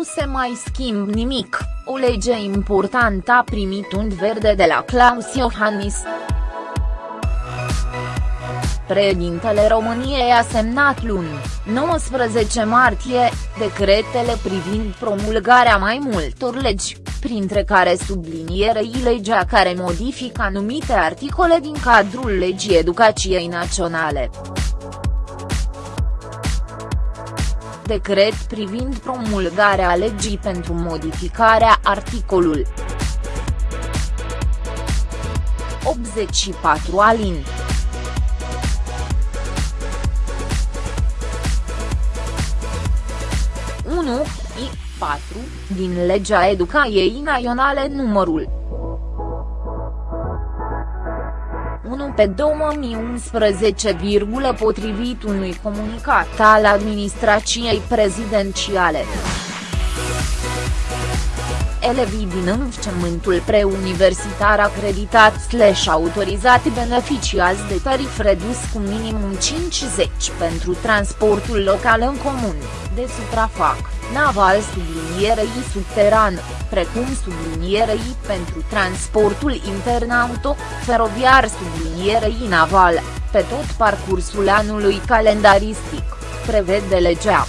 se mai schimb nimic, o lege importantă a primit un verde de la Claus Iohannis. Președintele României a semnat luni, 19 martie, decretele privind promulgarea mai multor legi, printre care sublinierei legea care modifică anumite articole din cadrul legii educației naționale. Decret privind promulgarea legii pentru modificarea articolul 84 alin. 1, I, 4, din Legea Educației Naționale numărul 1 pe 2011, potrivit unui comunicat al administrației prezidențiale. Elevii din învățământul preuniversitar acreditat slash autorizat beneficiază de tarif redus cu minimum 50 pentru transportul local în comun, de suprafac, naval sublinierei subteran, precum sublinierei pentru transportul intern auto, feroviar sublinierei naval, pe tot parcursul anului calendaristic, prevede legea.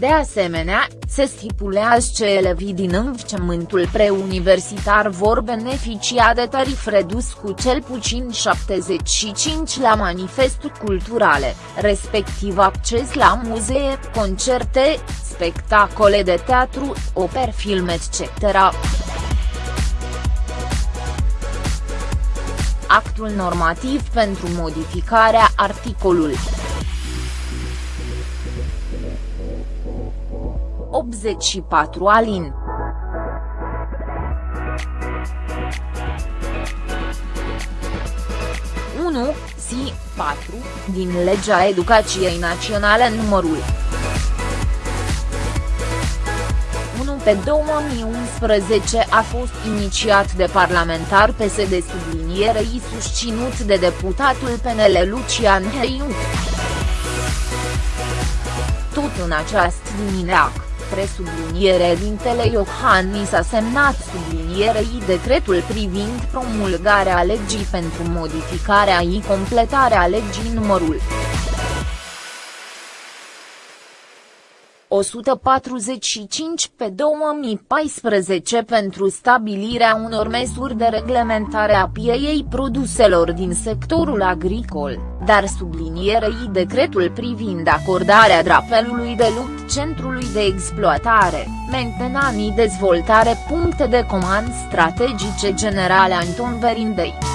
De asemenea, se stipulează că elevii din învățământul preuniversitar vor beneficia de tarif redus cu cel puțin 75 la manifesturi culturale, respectiv acces la muzee, concerte, spectacole de teatru, operi film etc. Actul normativ pentru modificarea articolului 84 alin. Unu, si, 4, din Legea Educației Naționale numărul 1 pe 2011 a fost inițiat de parlamentar PSD sublinierei susținut de deputatul PNL Lucian Heiu. Tot în această dimineață presubliniere dintele Iohannis a semnat sublinierei decretul privind promulgarea legii pentru modificarea și completarea legii numărul 145 pe 2014 pentru stabilirea unor măsuri de reglementare a pieei produselor din sectorul agricol, dar sublinierei decretul privind acordarea drapelului de lupt Centrului de Exploatare, Mentenanii Dezvoltare puncte de comand strategice generale Anton Verindei.